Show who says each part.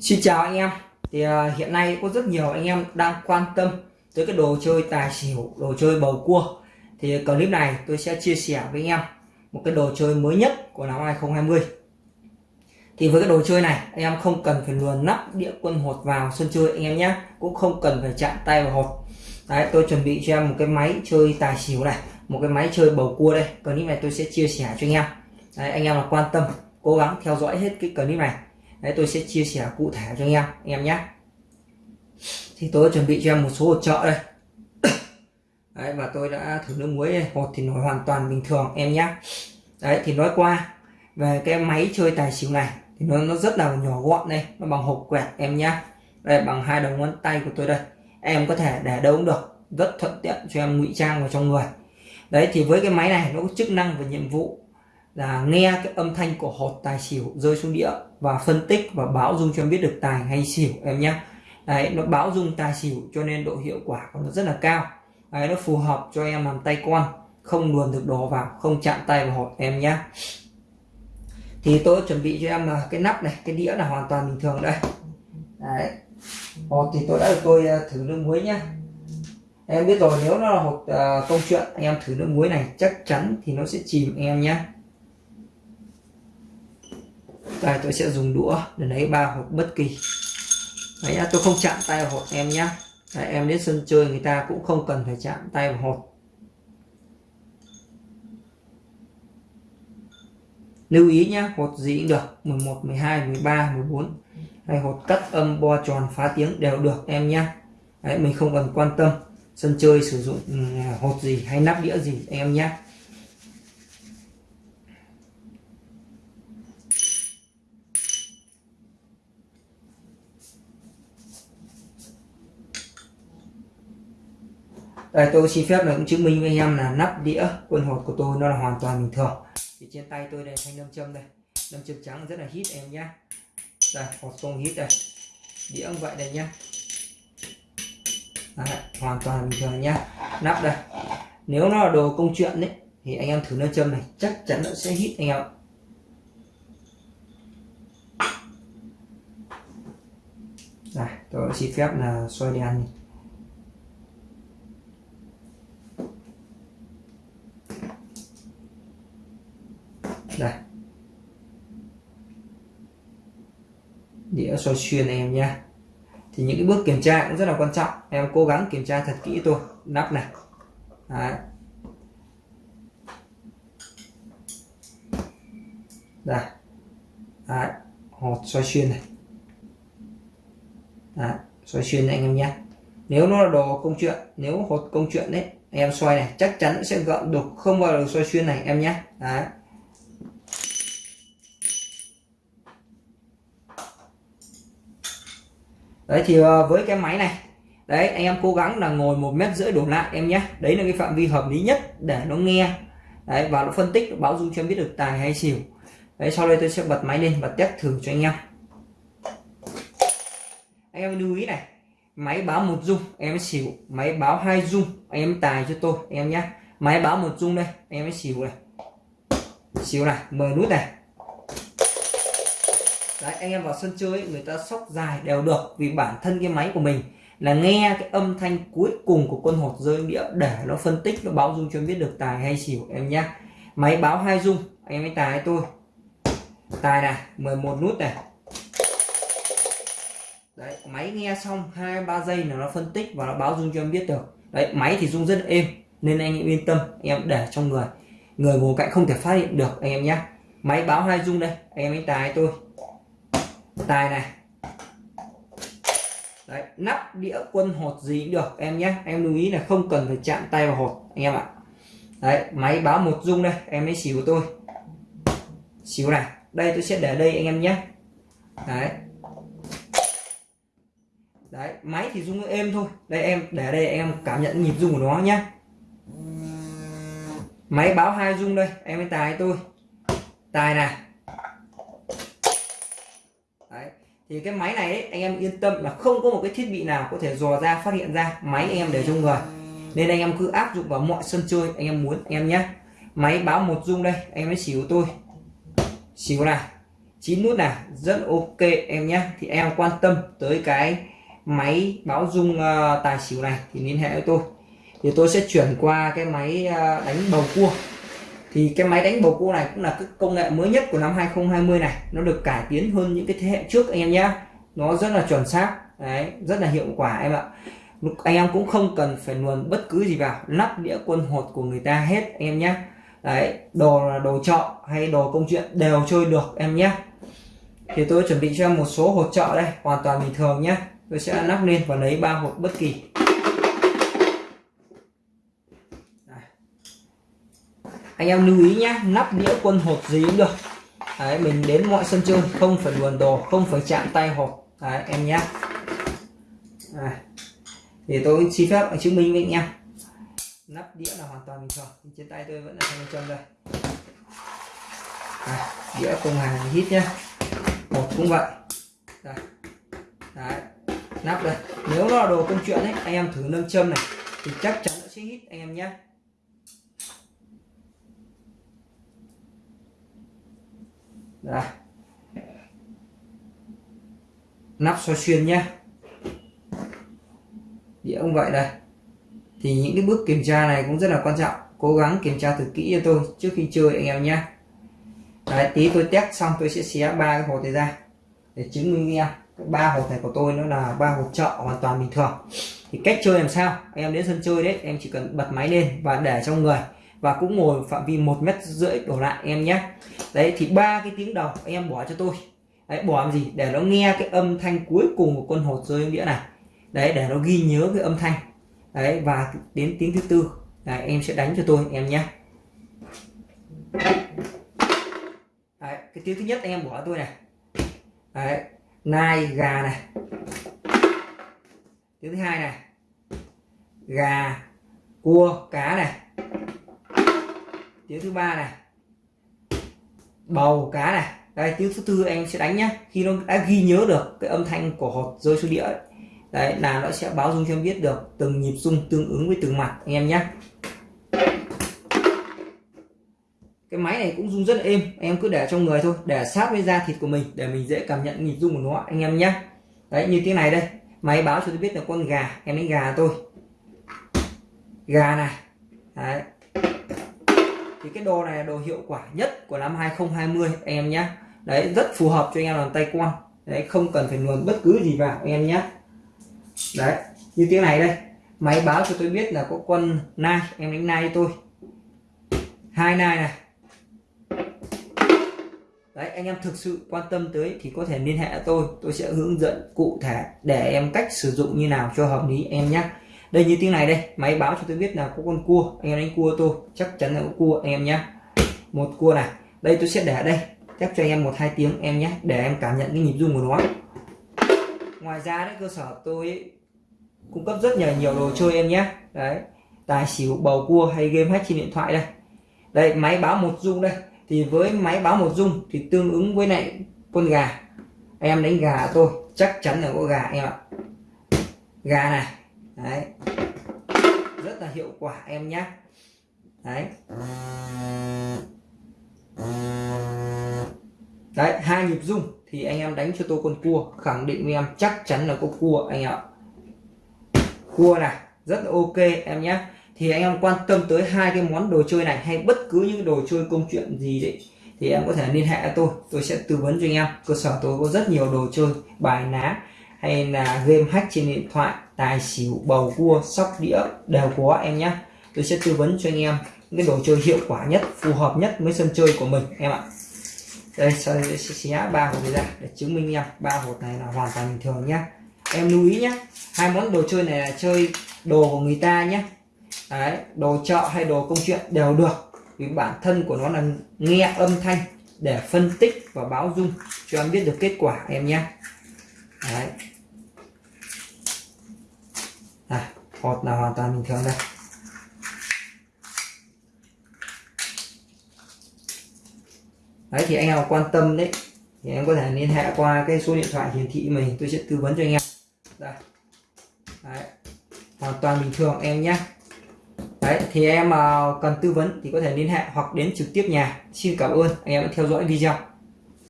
Speaker 1: Xin chào anh em. Thì uh, hiện nay có rất nhiều anh em đang quan tâm tới cái đồ chơi tài xỉu đồ chơi bầu cua. Thì clip này tôi sẽ chia sẻ với anh em một cái đồ chơi mới nhất của năm 2020 thì với cái đồ chơi này anh em không cần phải luồn nắp địa quân hột vào sân chơi anh em nhé. Cũng không cần phải chạm tay vào hột. Đấy tôi chuẩn bị cho em một cái máy chơi tài xỉu này một cái máy chơi bầu cua đây. Clip này tôi sẽ chia sẻ cho anh em. Đấy, anh em là quan tâm cố gắng theo dõi hết cái clip này đấy, tôi sẽ chia sẻ cụ thể cho anh em anh em nhé. Thì tôi chuẩn bị cho em một số hột trợ đây. Đấy, và tôi đã thử nước muối đây. hột thì nó hoàn toàn bình thường, em nhé. Đấy, thì nói qua, về cái máy chơi tài xỉu này, thì nó nó rất là nhỏ gọn đây, nó bằng hộp quẹt, em nhé. Đây, bằng hai đầu ngón tay của tôi đây. Em có thể để đâu cũng được, rất thuận tiện cho em ngụy trang vào trong người. Đấy, thì với cái máy này, nó có chức năng và nhiệm vụ là nghe cái âm thanh của hột tài xỉu rơi xuống đĩa và phân tích và báo dung cho em biết được tài hay xỉu em nhé. Đấy nó báo dung tài xỉu cho nên độ hiệu quả của nó rất là cao. Đấy, nó phù hợp cho em làm tay con không luồn được đồ vào không chạm tay vào hột em nhé. Thì tôi chuẩn bị cho em là cái nắp này cái đĩa là hoàn toàn bình thường đây. Đấy. Hột thì tôi đã được tôi ờ, thử nước muối nhá em biết rồi nếu nó là hột uh, công chuyện anh em thử nước muối này chắc chắn thì nó sẽ chìm em nhé đây tôi sẽ dùng đũa để lấy ba hột bất kỳ. Đấy nhá tôi không chạm tay vào hột em nhá. Đấy, em đến sân chơi người ta cũng không cần phải chạm tay vào hột lưu ý nhá hột gì cũng được 11 12 13 14 hay hột cắt âm bo tròn phá tiếng đều được em nhá. Đấy mình không cần quan tâm sân chơi sử dụng ừ, hột gì hay nắp đĩa gì em nhé đây tôi xin phép là cũng chứng minh với anh em là nắp đĩa quân hột của tôi nó là hoàn toàn bình thường. Thì trên tay tôi đây thanh nâm châm đây. Nâm châm trắng rất là hít em nhé đây hột không hít đây. Đĩa cũng vậy đây nhá. Đấy, hoàn toàn bình thường nhá. Nắp đây. Nếu nó là đồ công chuyện đấy thì anh em thử nam châm này chắc chắn nó sẽ hít anh em đây tôi xin phép là xoay đèn. này. đây soi xoay xuyên em nha thì những cái bước kiểm tra cũng rất là quan trọng em cố gắng kiểm tra thật kỹ tôi nắp này Đấy. đây Đấy. hột xoay xuyên này Đấy. xoay xuyên này anh em nhé nếu nó là đồ công chuyện, nếu hột công chuyện đấy em xoay này, chắc chắn sẽ gợn đục, không bao giờ xoay xuyên này, em nhé Đấy. Đấy, thì ờ, với cái máy này, đấy, anh em cố gắng là ngồi một mét rưỡi đổ lại em nhé. Đấy là cái phạm vi hợp lý nhất để nó nghe. Đấy, và nó phân tích báo dung cho em biết được tài hay xỉu. Đấy, sau đây tôi sẽ bật máy lên và test thử cho anh em. Anh em lưu ý này, máy báo một dung, em xỉu. Máy báo hai dung, em tài cho tôi, em nhé. Máy báo một dung đây, em xỉu này. Xỉu này mời nút này đấy, anh em vào sân chơi người ta sóc dài đều được vì bản thân cái máy của mình là nghe cái âm thanh cuối cùng của con hột rơi đĩa để nó phân tích, nó báo dung cho em biết được tài hay xỉu em nhé máy báo hai dung, anh em ấy tài tôi. Tài này 11 nút này. Đấy, máy nghe xong hai, ba giây là nó phân tích và nó báo dung cho em biết được. Đấy, máy thì dung rất êm, nên anh em yên tâm, anh em để trong người. Người ngồi cạnh không thể phát hiện được, anh em nhé máy báo hai dung đây, anh em ấy tài tôi tài này. Đấy, nắp đĩa quân hột gì cũng được em nhé. Em lưu ý là không cần phải chạm tay vào hột anh em ạ. Đấy máy báo một dung đây em ấy xỉu tôi. Xíu này đây tôi sẽ để đây anh em nhé. Đấy. Đấy máy thì rung êm thôi. Đây em để đây em cảm nhận nhịp rung của nó nhé. Máy báo hai dung đây em ấy tài tôi. Tài này. Thì cái máy này ấy, anh em yên tâm là không có một cái thiết bị nào có thể dò ra phát hiện ra máy anh em để trong người nên anh em cứ áp dụng vào mọi sân chơi anh em muốn anh em nhé. Máy báo một dung đây anh em mới xỉu tôi. Xỉu này chín nút này rất ok em nhé. Thì em quan tâm tới cái máy báo dung uh, ờ, tài xỉu này thì liên hệ với tôi. Thì tôi sẽ chuyển qua cái máy uh, đánh bầu cua thì cái máy đánh bầu cua này cũng là cái công nghệ mới nhất của năm 2020 này. Nó được cải tiến hơn những cái thế hệ trước, anh em nhé nó rất là chuẩn xác. Đấy, rất là hiệu quả em ạ. Anh em cũng không cần phải luồn bất cứ gì vào. Lắp đĩa quân hột của người ta hết, anh em nhé đấy, đồ là đồ trọ hay đồ công chuyện đều chơi được, em nhé thì tôi chuẩn bị cho em một số hột trọ đây, hoàn toàn bình thường nhé tôi sẽ lắp lên và lấy ba hột bất kỳ. Anh em lưu ý nhé nắp đĩa quân hột gì cũng được. Đấy, mình đến mọi sân chơi không phải luồn đồ không phải chạm tay hột. Đấy, em nhé à, thì tôi xin phép chứng minh với anh em. Nắp đĩa là hoàn toàn bình thường trên tay tôi vẫn là thanh trong đây à, đĩa công hàng hít nhé một cũng vậy. Đây. đấy nắp đây. Nếu nó là đồ công chuyện ấy anh em thử nâng châm này thì chắc chắn nó sẽ hít anh em nhé đây. Nắp soi xuyên nhé đĩa ông vậy đây. Thì những cái bước kiểm tra này cũng rất là quan trọng. Cố gắng kiểm tra thật kỹ cho tôi trước khi chơi anh em nhé Đấy, tí tôi test xong tôi sẽ xé ba cái hộp này ra. Để chứng minh em ba hộp này của tôi nó là ba hộp chợ hoàn toàn bình thường. Thì cách chơi làm sao? Anh em đến sân chơi đấy em chỉ cần bật máy lên và để trong người và cũng ngồi phạm vi một mét rưỡi đổ lại em nhé. Đấy thì ba cái tiếng đầu anh em bỏ cho tôi. Đấy bỏ làm gì? Để nó nghe cái âm thanh cuối cùng của con hột rơi đĩa này. Đấy để nó ghi nhớ cái âm thanh. Đấy và đến tiếng thứ tư. Đấy, em sẽ đánh cho tôi em nhé. Đấy, cái tiếng thứ nhất anh em bỏ tôi này. Đấy, nai gà này. Tiếng thứ hai này. Gà cua cá này tiếng thứ ba này. Bầu cá này. Đây tiếng thứ tư anh sẽ đánh nhá. Khi nó đã ghi nhớ được cái âm thanh của hột rơi xuống đĩa đấy, là nó sẽ báo dung cho em biết được từng nhịp rung tương ứng với từng mặt anh em nhé cái máy này cũng rung rất là êm anh em cứ để trong người thôi, để sát với da thịt của mình để mình dễ cảm nhận nhịp rung của nó, anh em nhé đấy, như tiếng này đây. Máy báo cho tôi biết là con gà, em đánh gà tôi. Gà này. Đấy thì cái đồ này là đồ hiệu quả nhất của năm 2020 anh em nhé đấy, rất phù hợp cho anh em làm tay quan. Đấy, không cần phải luồn bất cứ gì vào anh em nhé đấy, như tiếng này đây. Máy báo cho tôi biết là có quân nai, em đánh nai cho tôi. Hai nai này. Đấy, anh em thực sự quan tâm tới thì có thể liên hệ tôi. Tôi sẽ hướng dẫn cụ thể để em cách sử dụng như nào cho hợp lý, em nhé đây như tiếng này đây, máy báo cho tôi biết là có con cua. Anh em đánh cua tôi, chắc chắn là có cua anh em nhé một cua này, đây tôi sẽ để đây. Chắc cho anh em một hai tiếng em nhé để em cảm nhận cái nhịp rung của nó. Ngoài ra đấy, cơ sở tôi cung cấp rất nhiều nhiều đồ chơi em nhé đấy, tài xỉu, bầu cua hay game hack trên điện thoại đây. Đây, máy báo một rung đây. Thì với máy báo một rung thì tương ứng với lại con gà. Em đánh gà tôi, chắc chắn là có gà em ạ. Gà này đấy. Rất là hiệu quả em nhé đấy. Đấy, hai nhịp rung thì anh em đánh cho tôi con cua. Khẳng định với em, chắc chắn là có cua anh ạ. Cua này, rất là ok em nhé thì anh em quan tâm tới hai cái món đồ chơi này hay bất cứ những đồ chơi công chuyện gì đấy, thì em có thể liên hệ tôi. Tôi sẽ tư vấn cho anh em. Cơ sở tôi có rất nhiều đồ chơi, bài ná hay là game hack trên điện thoại tài xỉu bầu cua sóc đĩa đều có em nhé tôi sẽ tư vấn cho anh em những cái đồ chơi hiệu quả nhất phù hợp nhất với sân chơi của mình em ạ. Đây sau đây sẽ xé ba hộp này ra để chứng minh em ba hộp này là hoàn toàn bình thường nhé em lưu ý nhé hai món đồ chơi này là chơi đồ của người ta nhé Đấy, đồ chợ hay đồ công chuyện đều được vì bản thân của nó là nghe âm thanh để phân tích và báo dung cho em biết được kết quả em nhé Đấy. À, hột là hoàn toàn bình thường đây. Đấy thì anh nào quan tâm đấy thì em có thể liên hệ qua cái số điện thoại hiển thị mình tôi sẽ tư vấn cho anh em. Đây. Đấy. hoàn toàn bình thường em nhé. Đấy thì em à, cần tư vấn thì có thể liên hệ hoặc đến trực tiếp nhà. Xin cảm ơn anh em đã theo dõi video.